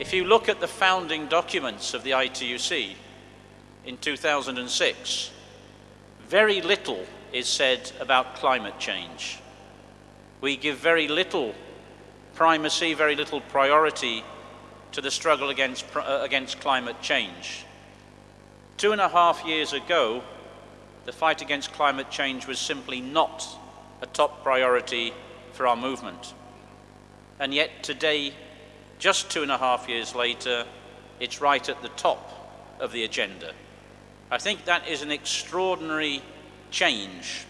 If you look at the founding documents of the ITUC in 2006, very little is said about climate change. We give very little primacy, very little priority to the struggle against, uh, against climate change. Two and a half years ago, the fight against climate change was simply not a top priority for our movement. And yet today, just two and a half years later, it's right at the top of the agenda. I think that is an extraordinary change.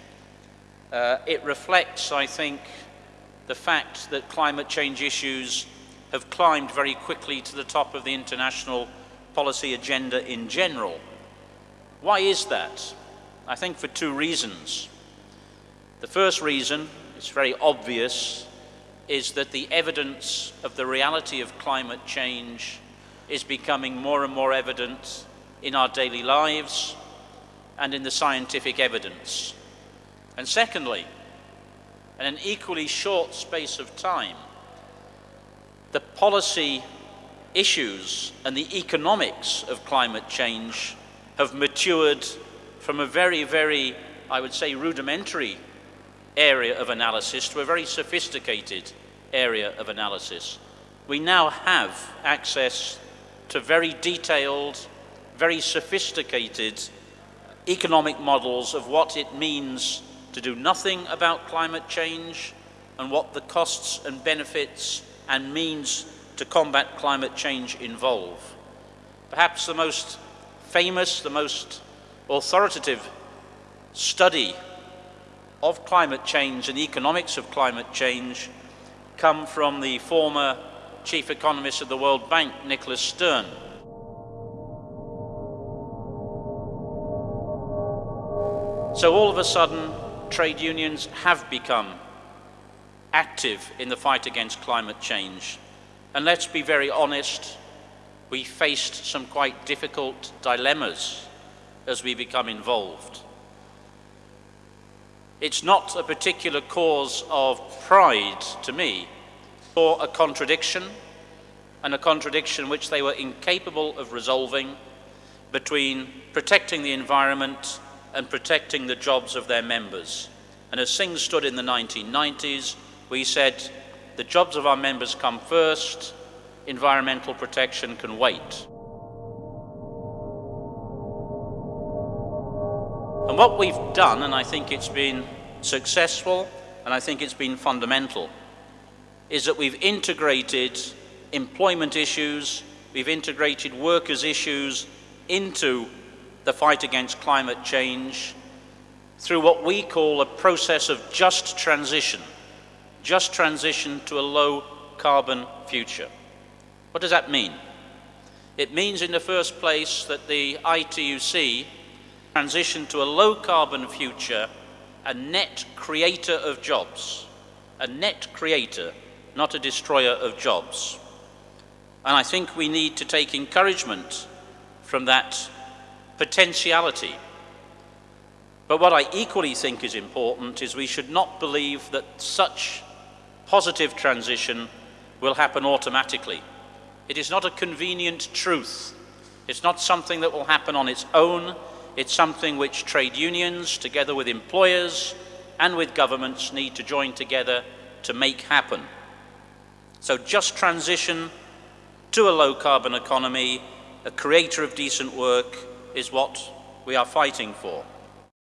Uh, it reflects, I think, the fact that climate change issues have climbed very quickly to the top of the international policy agenda in general. Why is that? I think for two reasons. The first reason, it's very obvious, is that the evidence of the reality of climate change is becoming more and more evident in our daily lives and in the scientific evidence. And secondly, in an equally short space of time, the policy issues and the economics of climate change have matured from a very, very, I would say, rudimentary area of analysis to a very sophisticated area of analysis. We now have access to very detailed, very sophisticated economic models of what it means to do nothing about climate change and what the costs and benefits and means to combat climate change involve. Perhaps the most famous, the most authoritative study of climate change and economics of climate change come from the former chief economist of the World Bank, Nicholas Stern. So all of a sudden, trade unions have become active in the fight against climate change. And let's be very honest, we faced some quite difficult dilemmas as we become involved. It's not a particular cause of pride to me, or a contradiction, and a contradiction which they were incapable of resolving between protecting the environment and protecting the jobs of their members. And as things stood in the 1990s, we said the jobs of our members come first, environmental protection can wait. What we've done, and I think it's been successful, and I think it's been fundamental, is that we've integrated employment issues, we've integrated workers' issues into the fight against climate change through what we call a process of just transition, just transition to a low carbon future. What does that mean? It means in the first place that the ITUC transition to a low carbon future, a net creator of jobs, a net creator, not a destroyer of jobs. And I think we need to take encouragement from that potentiality. But what I equally think is important is we should not believe that such positive transition will happen automatically. It is not a convenient truth. It's not something that will happen on its own. It's something which trade unions, together with employers and with governments, need to join together to make happen. So just transition to a low carbon economy, a creator of decent work, is what we are fighting for.